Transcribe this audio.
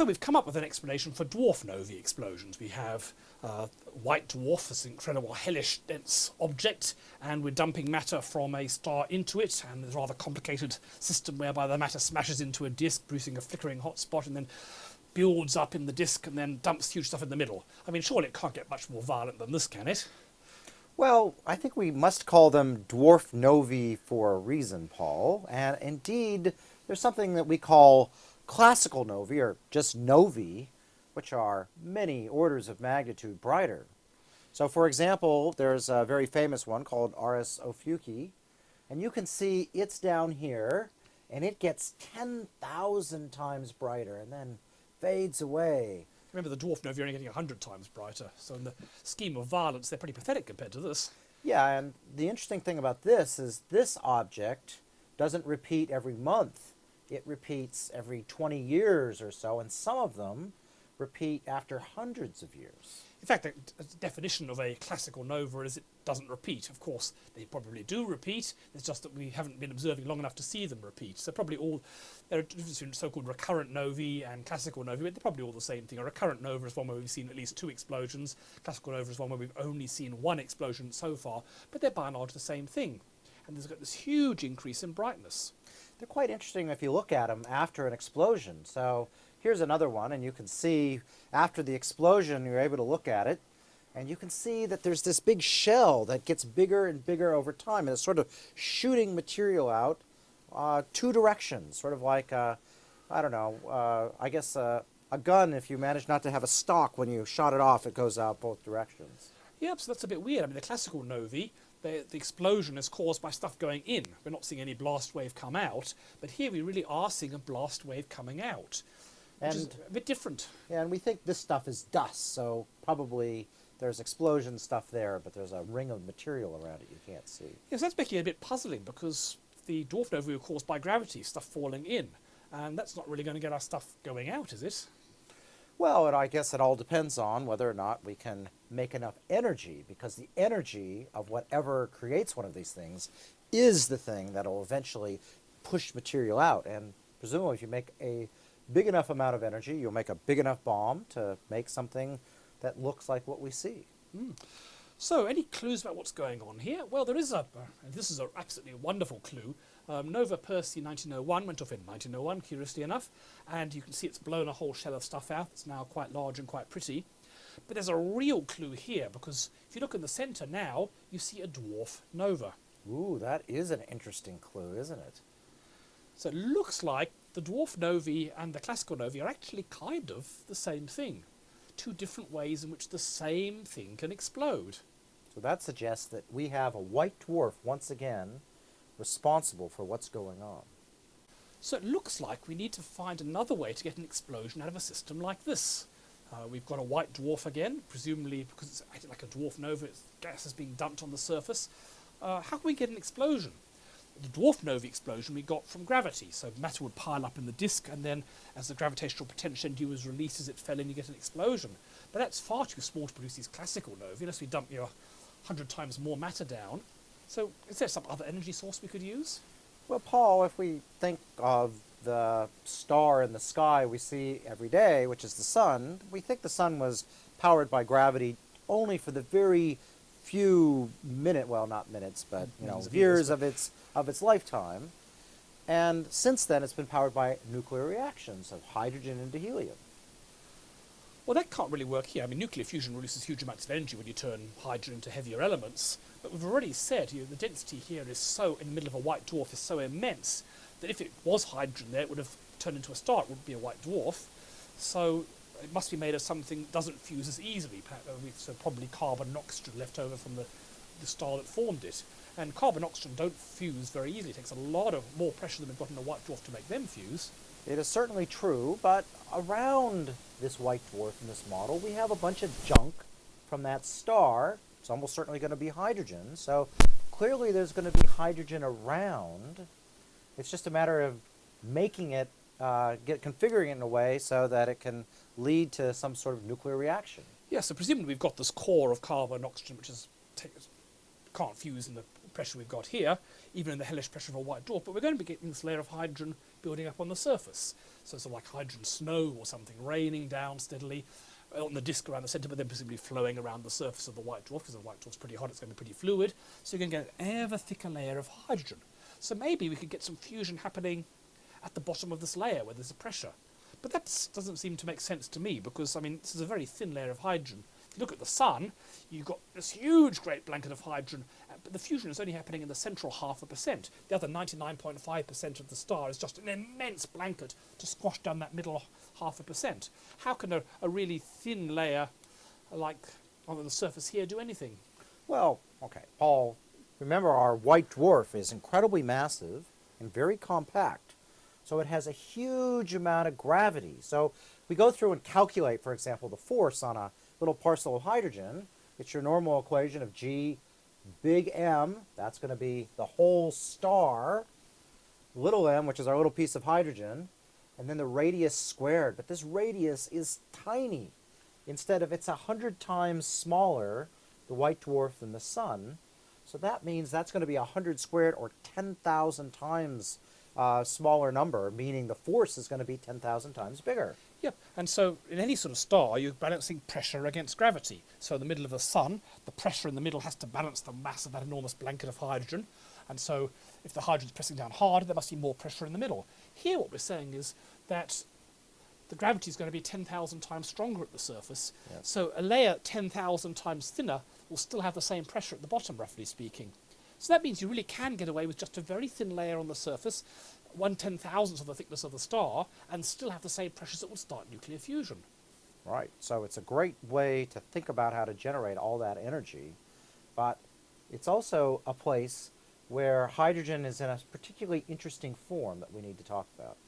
So we've come up with an explanation for dwarf novae explosions. We have uh, white dwarf, this incredible hellish dense object, and we're dumping matter from a star into it, and there's a rather complicated system whereby the matter smashes into a disk, producing a flickering hot spot, and then builds up in the disk and then dumps huge stuff in the middle. I mean, surely it can't get much more violent than this, can it? Well, I think we must call them dwarf novae for a reason, Paul. And indeed, there's something that we call classical novae, or just novae, which are many orders of magnitude brighter. So for example, there's a very famous one called RS Ophiuchi, and you can see it's down here, and it gets 10,000 times brighter and then fades away. Remember, the dwarf novae are only getting 100 times brighter, so in the scheme of violence, they're pretty pathetic compared to this. Yeah, and the interesting thing about this is this object doesn't repeat every month it repeats every 20 years or so, and some of them repeat after hundreds of years. In fact, the definition of a classical nova is it doesn't repeat. Of course, they probably do repeat. It's just that we haven't been observing long enough to see them repeat. So probably all, there are different so-called recurrent novae and classical novae, but they're probably all the same thing. A recurrent nova is one where we've seen at least two explosions. Classical nova is one where we've only seen one explosion so far, but they're by and large the same thing. And there's got this huge increase in brightness. They're quite interesting if you look at them after an explosion. So here's another one, and you can see after the explosion, you're able to look at it, and you can see that there's this big shell that gets bigger and bigger over time, and it's sort of shooting material out uh, two directions, sort of like, uh, I don't know, uh, I guess uh, a gun, if you manage not to have a stock when you shot it off, it goes out both directions. Yep, so that's a bit weird. I mean, the classical novae, the, the, explosion is caused by stuff going in. We're not seeing any blast wave come out, but here we really are seeing a blast wave coming out, which and, is a bit different. Yeah, and we think this stuff is dust, so probably there's explosion stuff there, but there's a ring of material around it you can't see. Yes, that's making it a bit puzzling because the dwarf nova were caused by gravity, stuff falling in, and that's not really going to get our stuff going out, is it? Well, and I guess it all depends on whether or not we can make enough energy, because the energy of whatever creates one of these things is the thing that will eventually push material out. And presumably if you make a big enough amount of energy, you'll make a big enough bomb to make something that looks like what we see. Mm. So, any clues about what's going on here? Well, there is a, uh, this is an absolutely wonderful clue. Um, Nova Persei 1901 went off in 1901, curiously enough, and you can see it's blown a whole shell of stuff out. It's now quite large and quite pretty. But there's a real clue here, because if you look in the centre now, you see a dwarf nova. Ooh, that is an interesting clue, isn't it? So it looks like the dwarf novae and the classical novae are actually kind of the same thing. Two different ways in which the same thing can explode. So that suggests that we have a white dwarf once again responsible for what's going on. So it looks like we need to find another way to get an explosion out of a system like this. Uh, we've got a white dwarf again, presumably because it's acting like a dwarf nova, its gas is being dumped on the surface. Uh, how can we get an explosion? The dwarf nova explosion we got from gravity, so matter would pile up in the disk and then as the gravitational potential energy was released as it fell in you get an explosion. But that's far too small to produce these classical novae unless we dump your 100 times more matter down. So is there some other energy source we could use? Well, Paul, if we think of the star in the sky we see every day, which is the sun, we think the sun was powered by gravity only for the very few minute, well, not minutes, but you know, years, of its of its lifetime. And since then, it's been powered by nuclear reactions of hydrogen into helium. Well, that can't really work here. I mean, nuclear fusion releases huge amounts of energy when you turn hydrogen into heavier elements. But we've already said you know, the density here is so, in the middle of a white dwarf, is so immense that if it was hydrogen there, it would have turned into a star. It wouldn't be a white dwarf. So it must be made of something that doesn't fuse as easily. Uh, so probably carbon and oxygen left over from the, the star that formed it. And carbon and oxygen don't fuse very easily. It takes a lot of more pressure than we've got in a white dwarf to make them fuse. It is certainly true, but around this white dwarf in this model, we have a bunch of junk from that star. It's almost certainly going to be hydrogen, so clearly there's going to be hydrogen around. It's just a matter of making it, uh, get configuring it in a way so that it can lead to some sort of nuclear reaction. Yeah, so presumably we've got this core of carbon and oxygen, which is can't fuse in the pressure we've got here, even in the hellish pressure of a white dwarf, but we're going to be getting this layer of hydrogen building up on the surface. So it's sort of like hydrogen snow or something raining down steadily on the disk around the centre, but then presumably flowing around the surface of the white dwarf because the white dwarf's pretty hot, it's going to be pretty fluid. So you're going to get an ever thicker layer of hydrogen. So maybe we could get some fusion happening at the bottom of this layer where there's a pressure. But that doesn't seem to make sense to me because, I mean, this is a very thin layer of hydrogen. If you look at the sun, you've got this huge great blanket of hydrogen, uh, but the fusion is only happening in the central half a percent. The other 99.5% of the star is just an immense blanket to squash down that middle half a percent. How can a, a really thin layer like on the surface here do anything? Well, okay, Paul, remember our white dwarf is incredibly massive and very compact. So it has a huge amount of gravity. So we go through and calculate, for example, the force on a little parcel of hydrogen. It's your normal equation of G big M, that's going to be the whole star, little m, which is our little piece of hydrogen, and then the radius squared. But this radius is tiny. Instead of, it's a hundred times smaller, the white dwarf, than the sun. So that means that's going to be a hundred squared or 10,000 times uh, smaller number, meaning the force is going to be 10,000 times bigger. Yep, and so in any sort of star, you're balancing pressure against gravity. So in the middle of the sun, the pressure in the middle has to balance the mass of that enormous blanket of hydrogen. And so if the hydrogen's pressing down hard, there must be more pressure in the middle. Here what we're saying is that the gravity is going to be 10,000 times stronger at the surface. Yes. So a layer 10,000 times thinner will still have the same pressure at the bottom, roughly speaking. So that means you really can get away with just a very thin layer on the surface, one ten thousandth of the thickness of the star, and still have the same pressures that would start nuclear fusion. Right. So it's a great way to think about how to generate all that energy, but it's also a place where hydrogen is in a particularly interesting form that we need to talk about.